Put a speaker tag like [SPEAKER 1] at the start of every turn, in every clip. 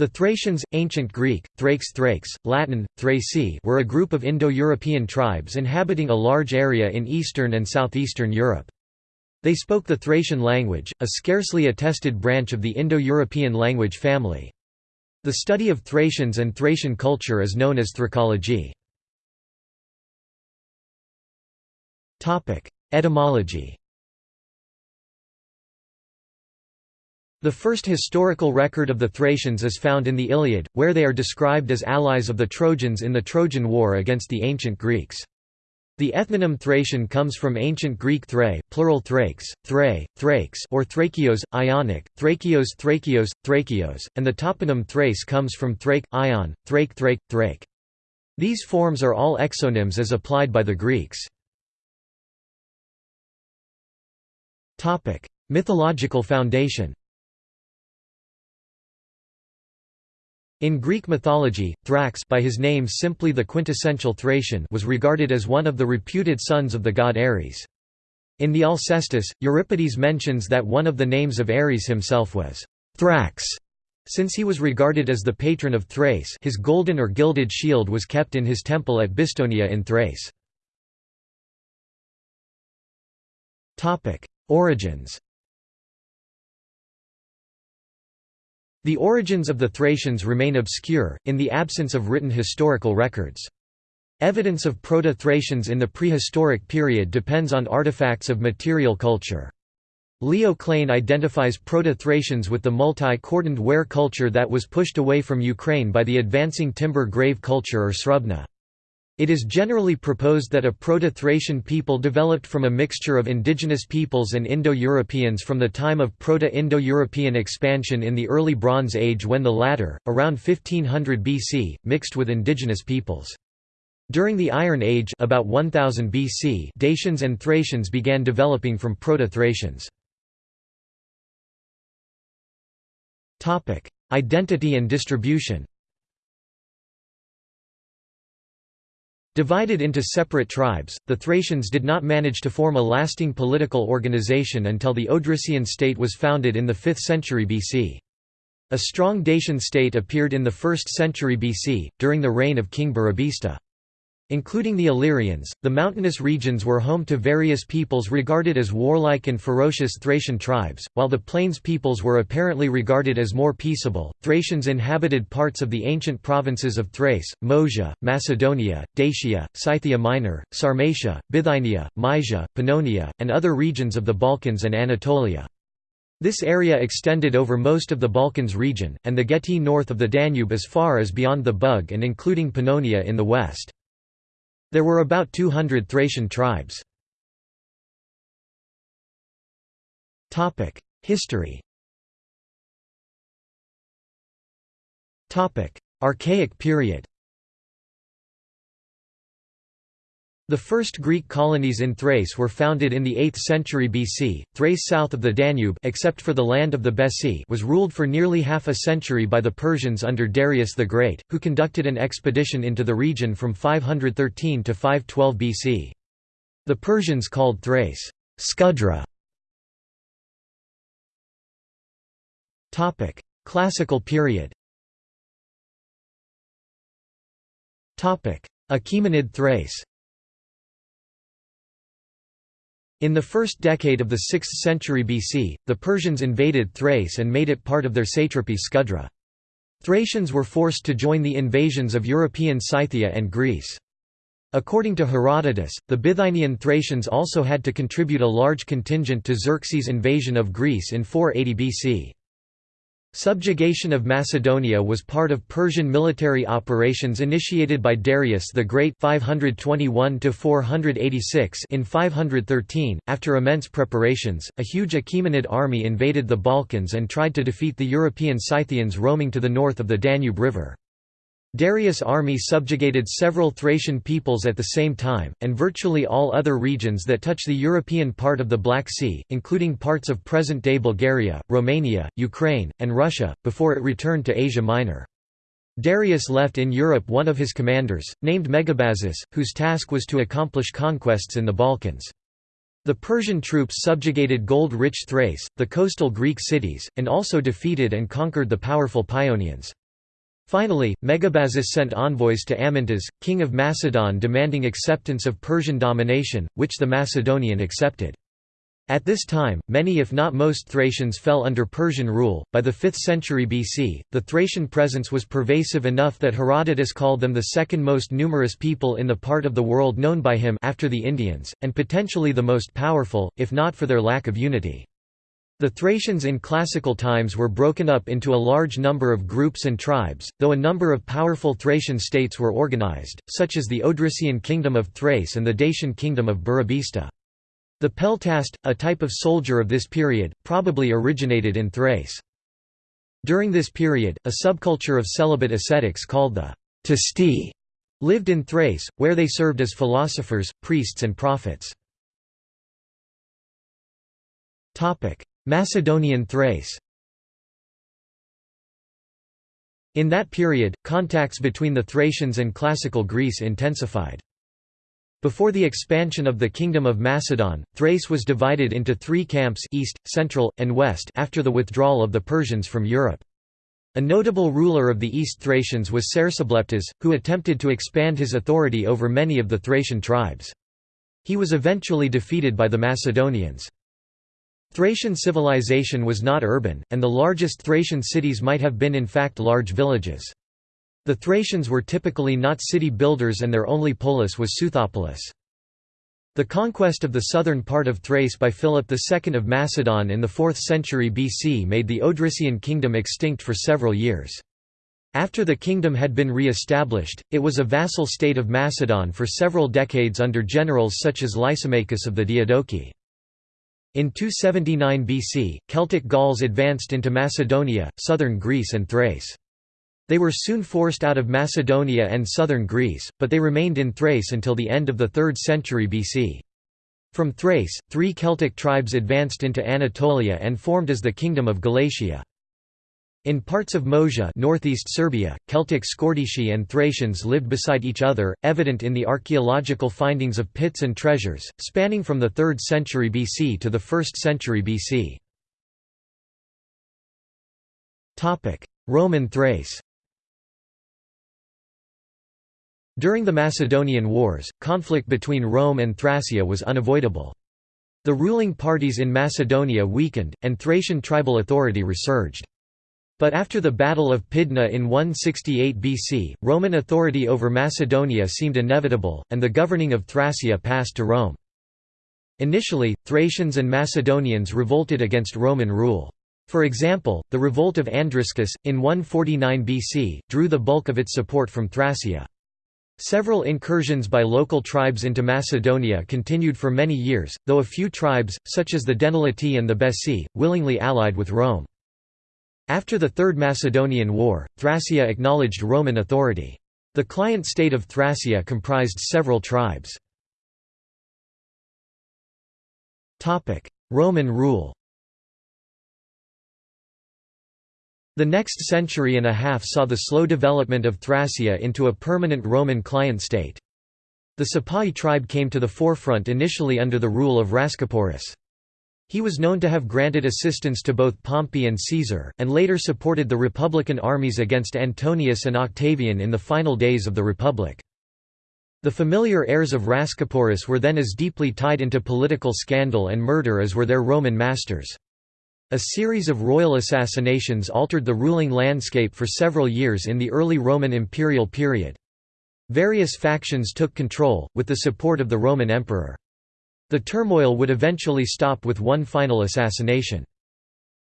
[SPEAKER 1] The Thracians, ancient Greek, Thrakes Thrakes, Latin, Thraci were a group of Indo-European tribes inhabiting a large area in eastern and southeastern Europe. They spoke the Thracian language, a scarcely attested branch of the Indo-European language family. The study of Thracians and Thracian culture is known as Thracology. Etymology The first historical record of the Thracians is found in the Iliad, where they are described as allies of the Trojans in the Trojan War against the ancient Greeks. The ethnonym Thracian comes from ancient Greek thrae, plural thrakes, thrae, thrakes or thrakios, Ionic, thrakios thrakios, thrakios, and the toponym Thrace comes from thrake, ion, thrake thrake, thrake. These forms are all exonyms as applied by the Greeks. Mythological foundation In Greek mythology, Thrax by his name simply the quintessential Thracian was regarded as one of the reputed sons of the god Ares. In the Alcestis, Euripides mentions that one of the names of Ares himself was Thrax. Since he was regarded as the patron of Thrace his golden or gilded shield was kept in his temple at Bistonia in Thrace. Origins The origins of the Thracians remain obscure, in the absence of written historical records. Evidence of Proto-Thracians in the prehistoric period depends on artifacts of material culture. Leo Klein identifies Proto-Thracians with the multi-cordoned ware culture that was pushed away from Ukraine by the advancing timber grave culture or Srubna. It is generally proposed that a Proto-Thracian people developed from a mixture of indigenous peoples and Indo-Europeans from the time of Proto-Indo-European expansion in the early Bronze Age when the latter, around 1500 BC, mixed with indigenous peoples. During the Iron Age about 1000 BC Dacians and Thracians began developing from Proto-Thracians. Identity and distribution Divided into separate tribes, the Thracians did not manage to form a lasting political organization until the Odrysian state was founded in the 5th century BC. A strong Dacian state appeared in the 1st century BC, during the reign of King Burebista. Including the Illyrians, the mountainous regions were home to various peoples regarded as warlike and ferocious Thracian tribes, while the plains peoples were apparently regarded as more peaceable. Thracians inhabited parts of the ancient provinces of Thrace, Moesia, Macedonia, Dacia, Scythia Minor, Sarmatia, Bithynia, Mysia, Pannonia, and other regions of the Balkans and Anatolia. This area extended over most of the Balkans region, and the Getae north of the Danube as far as beyond the Bug and including Pannonia in the west. There were about 200 Thracian tribes. History Archaic period The first Greek colonies in Thrace were founded in the 8th century BC. Thrace south of the Danube except for the land of the Bessi was ruled for nearly half a century by the Persians under Darius the Great, who conducted an expedition into the region from 513 to 512 BC. The Persians called Thrace Scudra. Topic: Classical period. Topic: Achaemenid Thrace. In the first decade of the 6th century BC, the Persians invaded Thrace and made it part of their satrapy Scudra. Thracians were forced to join the invasions of European Scythia and Greece. According to Herodotus, the Bithynian Thracians also had to contribute a large contingent to Xerxes' invasion of Greece in 480 BC. Subjugation of Macedonia was part of Persian military operations initiated by Darius the Great 521 in 513. After immense preparations, a huge Achaemenid army invaded the Balkans and tried to defeat the European Scythians roaming to the north of the Danube River. Darius' army subjugated several Thracian peoples at the same time, and virtually all other regions that touch the European part of the Black Sea, including parts of present-day Bulgaria, Romania, Ukraine, and Russia, before it returned to Asia Minor. Darius left in Europe one of his commanders, named Megabazus, whose task was to accomplish conquests in the Balkans. The Persian troops subjugated gold-rich Thrace, the coastal Greek cities, and also defeated and conquered the powerful Paeonians. Finally, Megabazus sent envoys to Amyntas, king of Macedon demanding acceptance of Persian domination, which the Macedonian accepted. At this time, many if not most Thracians fell under Persian rule. By the 5th century BC, the Thracian presence was pervasive enough that Herodotus called them the second most numerous people in the part of the world known by him after the Indians, and potentially the most powerful, if not for their lack of unity. The Thracians in classical times were broken up into a large number of groups and tribes, though a number of powerful Thracian states were organized, such as the Odrysian kingdom of Thrace and the Dacian kingdom of Burebista. The peltast, a type of soldier of this period, probably originated in Thrace. During this period, a subculture of celibate ascetics called the Tasti lived in Thrace, where they served as philosophers, priests and prophets. Macedonian Thrace In that period, contacts between the Thracians and classical Greece intensified. Before the expansion of the Kingdom of Macedon, Thrace was divided into three camps east, central, and west after the withdrawal of the Persians from Europe. A notable ruler of the East Thracians was Cersobleptes, who attempted to expand his authority over many of the Thracian tribes. He was eventually defeated by the Macedonians. Thracian civilization was not urban, and the largest Thracian cities might have been in fact large villages. The Thracians were typically not city builders and their only polis was Seuthopolis. The conquest of the southern part of Thrace by Philip II of Macedon in the 4th century BC made the Odrysian kingdom extinct for several years. After the kingdom had been re-established, it was a vassal state of Macedon for several decades under generals such as Lysimachus of the Diadochi. In 279 BC, Celtic Gauls advanced into Macedonia, southern Greece and Thrace. They were soon forced out of Macedonia and southern Greece, but they remained in Thrace until the end of the 3rd century BC. From Thrace, three Celtic tribes advanced into Anatolia and formed as the Kingdom of Galatia. In parts of Moesia northeast Serbia, Celtic Scordisci and Thracians lived beside each other, evident in the archaeological findings of pits and treasures, spanning from the 3rd century BC to the 1st century BC. Roman Thrace During the Macedonian Wars, conflict between Rome and Thracia was unavoidable. The ruling parties in Macedonia weakened, and Thracian tribal authority resurged. But after the Battle of Pydna in 168 BC, Roman authority over Macedonia seemed inevitable, and the governing of Thracia passed to Rome. Initially, Thracians and Macedonians revolted against Roman rule. For example, the revolt of Andriscus, in 149 BC, drew the bulk of its support from Thracia. Several incursions by local tribes into Macedonia continued for many years, though a few tribes, such as the Dentheletae and the Bessi, willingly allied with Rome. After the Third Macedonian War, Thracia acknowledged Roman authority. The client state of Thracia comprised several tribes. Roman rule The next century and a half saw the slow development of Thracia into a permanent Roman client state. The Sapaei tribe came to the forefront initially under the rule of Rhascuporis. He was known to have granted assistance to both Pompey and Caesar, and later supported the Republican armies against Antonius and Octavian in the final days of the Republic. The familiar heirs of Rhascuporis were then as deeply tied into political scandal and murder as were their Roman masters. A series of royal assassinations altered the ruling landscape for several years in the early Roman imperial period. Various factions took control, with the support of the Roman emperor. The turmoil would eventually stop with one final assassination.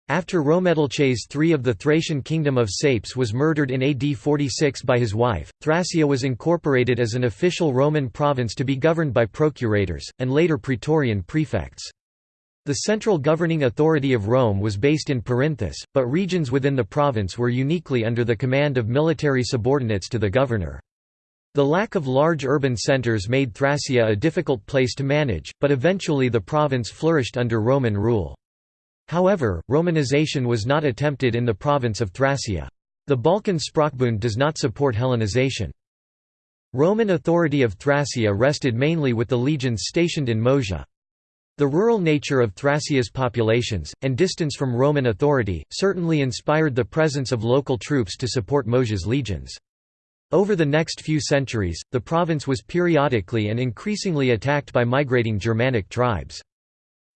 [SPEAKER 1] After Rhoemetalces III of the Thracian kingdom of Sapes was murdered in AD 46 by his wife, Thracia was incorporated as an official Roman province to be governed by procurators, and later praetorian prefects. The central governing authority of Rome was based in Perinthus, but regions within the province were uniquely under the command of military subordinates to the governor. The lack of large urban centers made Thracia a difficult place to manage, but eventually the province flourished under Roman rule. However, Romanization was not attempted in the province of Thracia. The Balkan Sprachbund does not support Hellenization. Roman authority of Thracia rested mainly with the legions stationed in Moesia. The rural nature of Thracia's populations, and distance from Roman authority, certainly inspired the presence of local troops to support Moesia's legions. Over the next few centuries, the province was periodically and increasingly attacked by migrating Germanic tribes.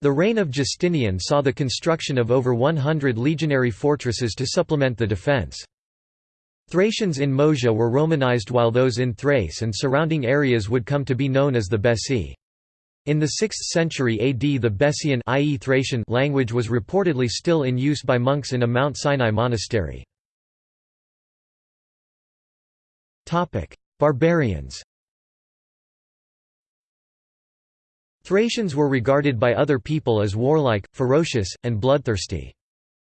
[SPEAKER 1] The reign of Justinian saw the construction of over 100 legionary fortresses to supplement the defence. Thracians in Moesia were Romanized while those in Thrace and surrounding areas would come to be known as the Bessi. In the 6th century AD the Bessian language was reportedly still in use by monks in a Mount Sinai monastery. Barbarians Thracians were regarded by other people as warlike, ferocious, and bloodthirsty.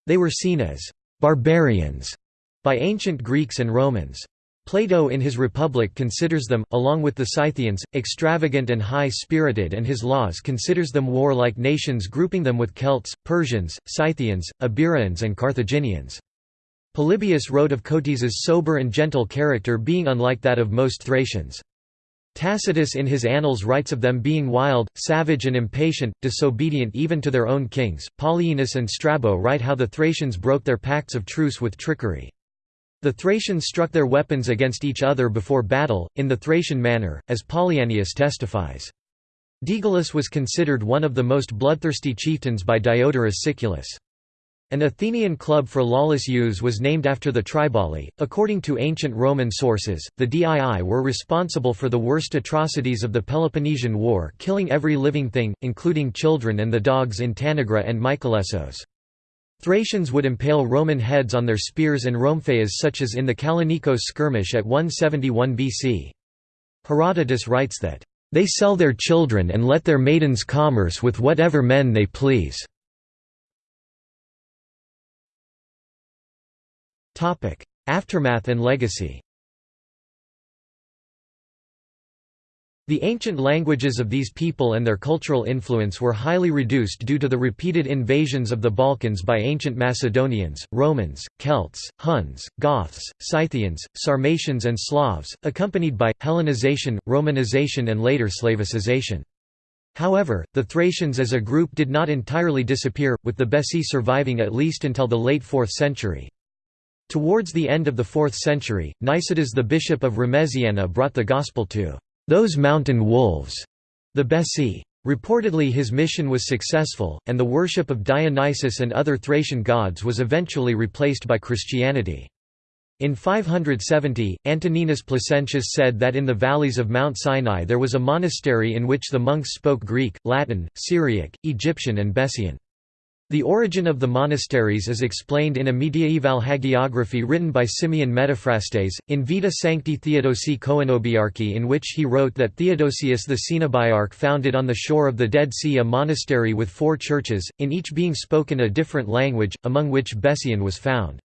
[SPEAKER 1] They were seen as «barbarians» by ancient Greeks and Romans. Plato in his Republic considers them, along with the Scythians, extravagant and high-spirited and his Laws considers them warlike nations grouping them with Celts, Persians, Scythians, Iberians and Carthaginians. Polybius wrote of Cotys's sober and gentle character being unlike that of most Thracians. Tacitus in his Annals writes of them being wild, savage and impatient, disobedient even to their own kings. Polyaenus and Strabo write how the Thracians broke their pacts of truce with trickery. The Thracians struck their weapons against each other before battle, in the Thracian manner, as Polyaenus testifies. Daedalus was considered one of the most bloodthirsty chieftains by Diodorus Siculus. An Athenian club for lawless youths was named after the Triballi. According to ancient Roman sources, the Dii were responsible for the worst atrocities of the Peloponnesian War, killing every living thing, including children and the dogs in Tanagra and Mycalessos. Thracians would impale Roman heads on their spears and rhomphaeas such as in the Kallinikos skirmish at 171 BC. Herodotus writes that, "...they sell their children and let their maidens commerce with whatever men they please." Aftermath and legacy The ancient languages of these people and their cultural influence were highly reduced due to the repeated invasions of the Balkans by ancient Macedonians, Romans, Celts, Huns, Goths, Scythians, Sarmatians and Slavs, accompanied by, Hellenization, Romanization and later Slavicization. However, the Thracians as a group did not entirely disappear, with the Bessi surviving at least until the late 4th century. Towards the end of the 4th century, Nicetas the bishop of Remesiana brought the gospel to those mountain wolves, the Bessi. Reportedly his mission was successful, and the worship of Dionysus and other Thracian gods was eventually replaced by Christianity. In 570, Antoninus Placentinus said that in the valleys of Mount Sinai there was a monastery in which the monks spoke Greek, Latin, Syriac, Egyptian and Bessian. The origin of the monasteries is explained in a mediaeval hagiography written by Simeon Metaphrastes, in Vita Sancti Theodosi Koinobiarchi in which he wrote that Theodosius the Cenobiarch founded on the shore of the Dead Sea a monastery with four churches, in each being spoken a different language, among which Bessian was found.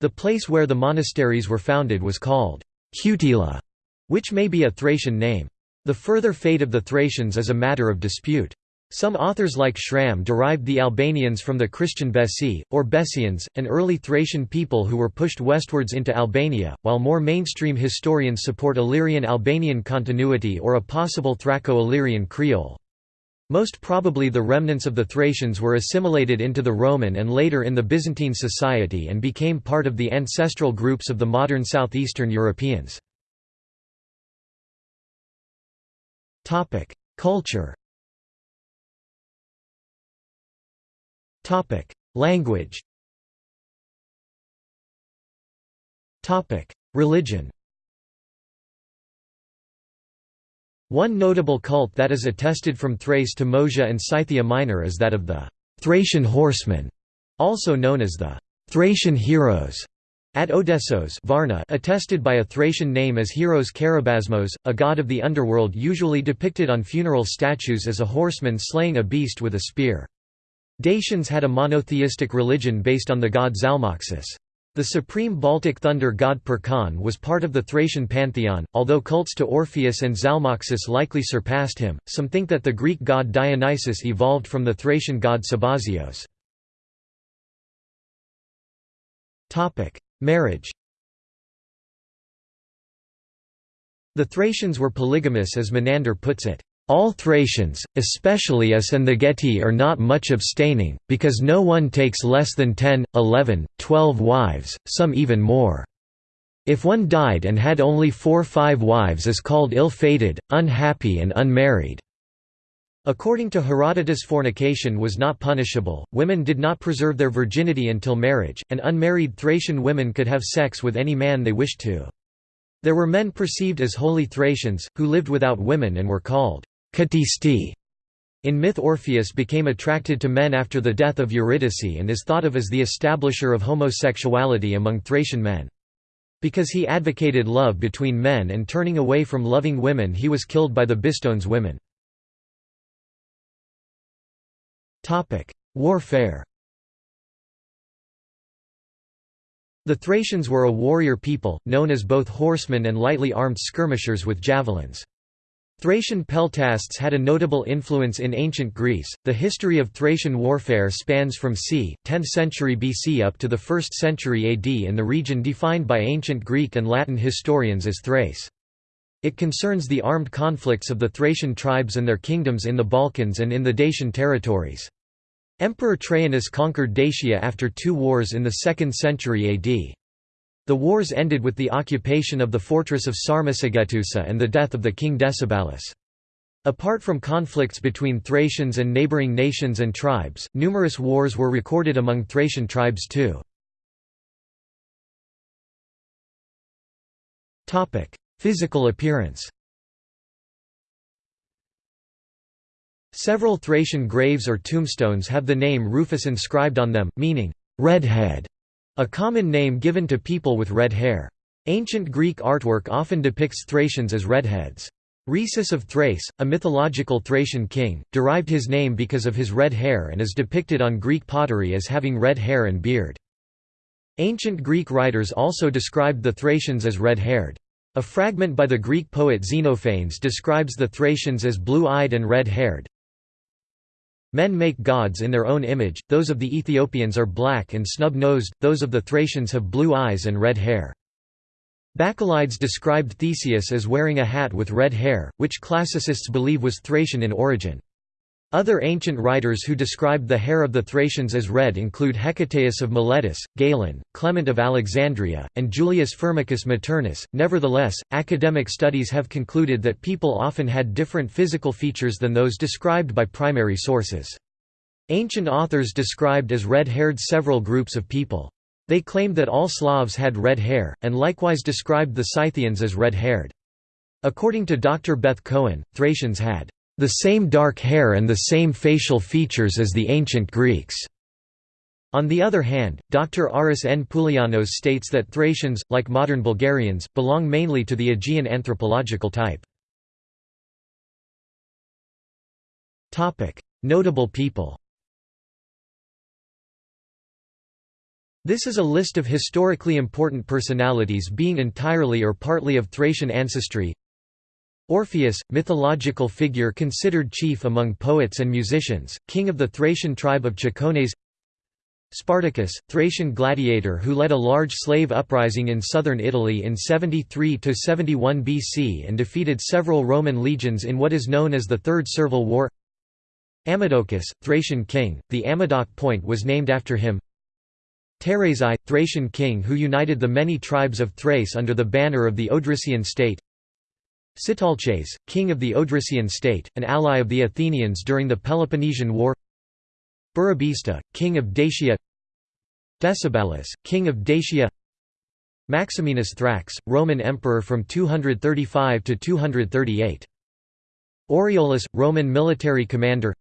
[SPEAKER 1] The place where the monasteries were founded was called Cutila, which may be a Thracian name. The further fate of the Thracians is a matter of dispute. Some authors like Schramm derived the Albanians from the Christian Bessi, or Bessians, an early Thracian people who were pushed westwards into Albania, while more mainstream historians support Illyrian-Albanian continuity or a possible Thraco-Illyrian Creole. Most probably the remnants of the Thracians were assimilated into the Roman and later in the Byzantine society and became part of the ancestral groups of the modern southeastern Europeans. Culture Topic: Language. Topic: Religion. One notable cult that is attested from Thrace to Moesia and Scythia Minor is that of the Thracian horsemen, also known as the Thracian heroes. At Odessos Varna attested by a Thracian name as Heros Karabasmos, a god of the underworld usually depicted on funeral statues as a horseman slaying a beast with a spear. Dacians had a monotheistic religion based on the god Zalmoxis. The supreme Baltic thunder god Perkon was part of the Thracian pantheon, although cults to Orpheus and Zalmoxis likely surpassed him. Some think that the Greek god Dionysus evolved from the Thracian god Sabazios. Topic: Marriage. The Thracians were polygamous as Menander puts it. All Thracians, especially us and the Getae are not much abstaining, because no one takes less than ten, eleven, twelve wives, some even more. If one died and had only four five wives is called ill-fated, unhappy and unmarried. According to Herodotus fornication was not punishable, women did not preserve their virginity until marriage, and unmarried Thracian women could have sex with any man they wished to. There were men perceived as holy Thracians, who lived without women and were called Katisti. In myth Orpheus became attracted to men after the death of Eurydice and is thought of as the establisher of homosexuality among Thracian men. Because he advocated love between men and turning away from loving women he was killed by the Bistones women. Warfare The Thracians were a warrior people, known as both horsemen and lightly armed skirmishers with javelins. Thracian peltasts had a notable influence in ancient Greece. The history of Thracian warfare spans from c. 10th century BC up to the 1st century AD in the region defined by ancient Greek and Latin historians as Thrace. It concerns the armed conflicts of the Thracian tribes and their kingdoms in the Balkans and in the Dacian territories. Emperor Trajanus conquered Dacia after two wars in the 2nd century AD. The wars ended with the occupation of the fortress of Sarmizegetusa and the death of the king Decebalus. Apart from conflicts between Thracians and neighboring nations and tribes, numerous wars were recorded among Thracian tribes too. Physical appearance Several Thracian graves or tombstones have the name Rufus inscribed on them, meaning, "'redhead' A common name given to people with red hair. Ancient Greek artwork often depicts Thracians as redheads. Rhesus of Thrace, a mythological Thracian king, derived his name because of his red hair and is depicted on Greek pottery as having red hair and beard. Ancient Greek writers also described the Thracians as red-haired. A fragment by the Greek poet Xenophanes describes the Thracians as blue-eyed and red-haired. Men make gods in their own image, those of the Ethiopians are black and snub-nosed, those of the Thracians have blue eyes and red hair. Bacchylides described Theseus as wearing a hat with red hair, which classicists believe was Thracian in origin. Other ancient writers who described the hair of the Thracians as red include Hecataeus of Miletus, Galen, Clement of Alexandria, and Julius Firmicus Maternus. Nevertheless, academic studies have concluded that people often had different physical features than those described by primary sources. Ancient authors described as red-haired several groups of people. They claimed that all Slavs had red hair, and likewise described the Scythians as red-haired. According to Dr. Beth Cohen, Thracians had the same dark hair and the same facial features as the ancient Greeks. On the other hand, Dr. Aris N. Poulianos states that Thracians, like modern Bulgarians, belong mainly to the Aegean anthropological type. Notable people This is a list of historically important personalities being entirely or partly of Thracian ancestry Orpheus, mythological figure considered chief among poets and musicians, king of the Thracian tribe of Chacones. Spartacus, Thracian gladiator who led a large slave uprising in southern Italy in 73–71 BC and defeated several Roman legions in what is known as the Third Servile War. Amadocus, Thracian king, the Amadoc point was named after him. Teres I, Thracian king who united the many tribes of Thrace under the banner of the Odrysian state Sitalces, king of the Odrysian state, an ally of the Athenians during the Peloponnesian War. Burebista, king of Dacia. Decebalus, king of Dacia. Maximinus Thrax, Roman emperor from 235 to 238. Aureolus, Roman military commander.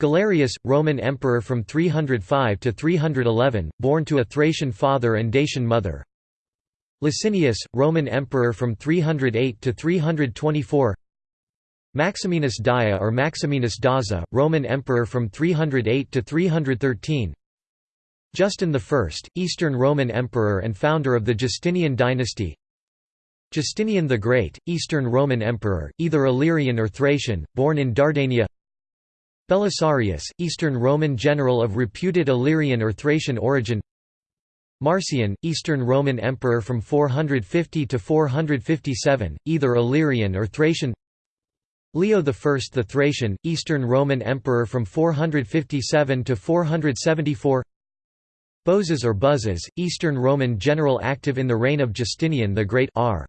[SPEAKER 1] Galerius, Roman emperor from 305 to 311, born to a Thracian father and Dacian mother Licinius, Roman emperor from 308 to 324 Maximinus Daia or Maximinus Daza, Roman emperor from 308 to 313 Justin I, Eastern Roman emperor and founder of the Justinian dynasty. Justinian the Great, Eastern Roman emperor, either Illyrian or Thracian, born in Dardania. Belisarius, Eastern Roman general of reputed Illyrian or Thracian origin Marcian, Eastern Roman Emperor from 450 to 457, either Illyrian or Thracian. Leo I the Thracian, Eastern Roman Emperor from 457 to 474 Bozes or Buzzes, Eastern Roman general active in the reign of Justinian the Great r.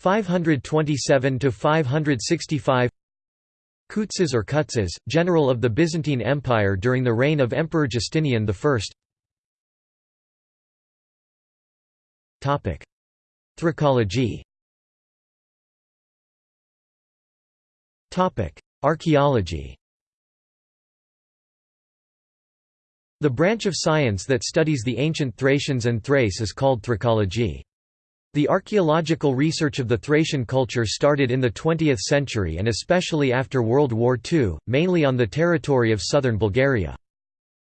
[SPEAKER 1] 527 to 565 Kutzes or Kutzes, general of the Byzantine Empire during the reign of Emperor Justinian I Thraciology Archaeology The branch of science that studies the ancient Thracians and Thrace is called thracology. The archaeological research of the Thracian culture started in the 20th century and especially after World War II, mainly on the territory of southern Bulgaria.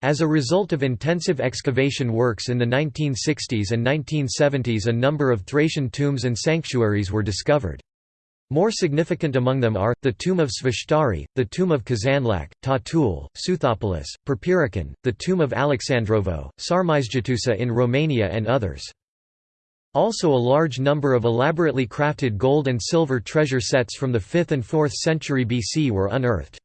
[SPEAKER 1] As a result of intensive excavation works in the 1960s and 1970s a number of Thracian tombs and sanctuaries were discovered. More significant among them are, the tomb of Sveshtari, the tomb of Kazanlak, Tatul, Seuthopolis, Perperikon, the tomb of Alexandrovo, Sarmizegetusa in Romania and others. Also a large number of elaborately crafted gold and silver treasure sets from the 5th and 4th century BC were unearthed.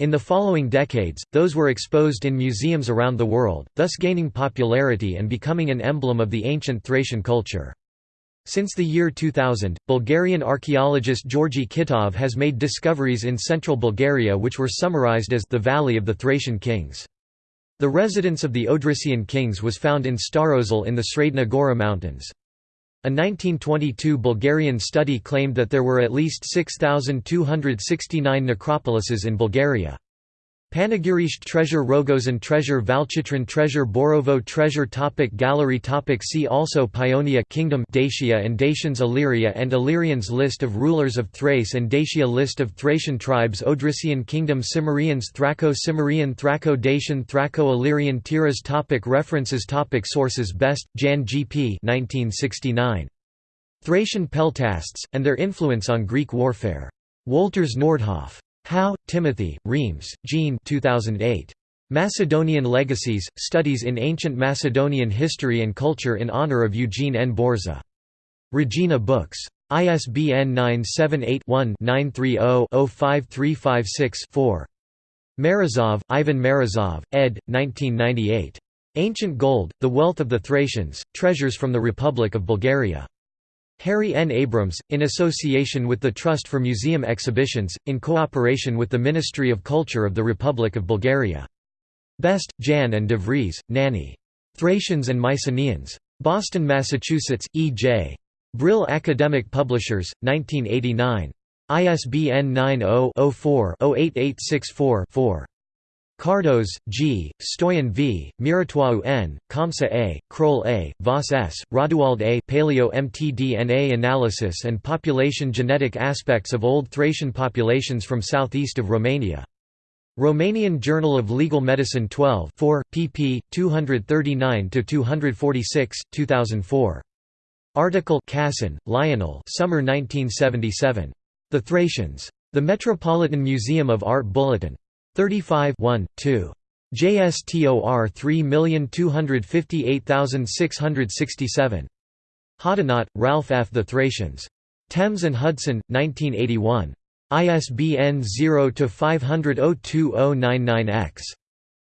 [SPEAKER 1] In the following decades, those were exposed in museums around the world, thus gaining popularity and becoming an emblem of the ancient Thracian culture. Since the year 2000, Bulgarian archaeologist Georgi Kitov has made discoveries in central Bulgaria which were summarized as the Valley of the Thracian Kings. The residence of the Odrysian kings was found in Starosel in the Sredna Gora Mountains. A 1922 Bulgarian study claimed that there were at least 6,269 necropolises in Bulgaria. Panagyurishte Treasure Rogozen Treasure Valchitran Treasure Borovo Treasure topic Gallery topic See also Paeonia Kingdom Dacia and Dacians Illyria and Illyrians List of rulers of Thrace and Dacia List of Thracian tribes Odrysian Kingdom Cimmerians Thraco-Cimmerian Thraco-Dacian Thraco-Illyrian Tiras topic References topic Sources Best, Jan G. P. 1969. Thracian Peltasts, and Their Influence on Greek Warfare. Wolters Nordhoff. Howe, Timothy, Reams, Jean 2008. Macedonian Legacies, Studies in Ancient Macedonian History and Culture in honor of Eugene N. Borza. Regina Books. ISBN 978-1-930-05356-4. Marazov, Ivan Marazov, ed. 1998. Ancient Gold, The Wealth of the Thracians, Treasures from the Republic of Bulgaria. Harry N. Abrams, in association with the Trust for Museum Exhibitions, in cooperation with the Ministry of Culture of the Republic of Bulgaria. Best, Jan and de Vries, Nanny. Thracians and Mycenaeans. Boston, Massachusetts, E. J. Brill Academic Publishers, 1989. ISBN 90-04-08864-4. Kardos, G., Stoyan V., Mirotoiu N., Kamsa A., Kroll A., Voss S., Rodewald A. Paleo-mtDNA analysis and population genetic aspects of Old Thracian populations from southeast of Romania. Romanian Journal of Legal Medicine 12 4, pp. 239–246, 2004. Article Casson, Lionel Summer 1977. The Thracians. The Metropolitan Museum of Art Bulletin. 35 1, 2. JSTOR 3258667. Hoddinott, Ralph F. The Thracians. Thames and Hudson, 1981. ISBN 0-500-02099-X.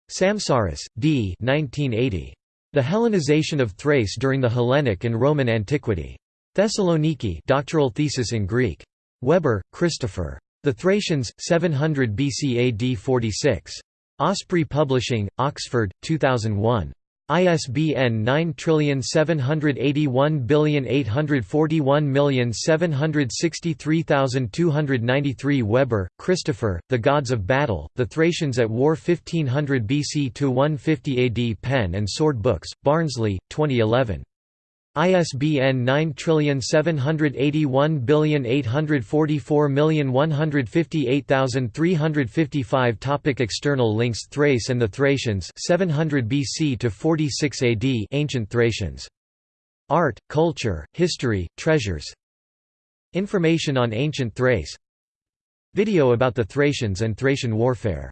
[SPEAKER 1] Samsaris, D. 1980. The Hellenization of Thrace during the Hellenic and Roman Antiquity. Thessaloniki doctoral thesis in Greek. Weber, Christopher. The Thracians, 700 BC AD 46. Osprey Publishing, Oxford, 2001. ISBN 9781841763293 Weber, Christopher, The Gods of Battle, The Thracians at War 1500 BC to 150 AD Pen and Sword Books, Barnsley, 2011. ISBN 9781844158355 Topic External links Thrace and the Thracians 700 BC to 46 AD Ancient Thracians. Art, culture, history, treasures. Information on ancient Thrace. Video about the Thracians and Thracian warfare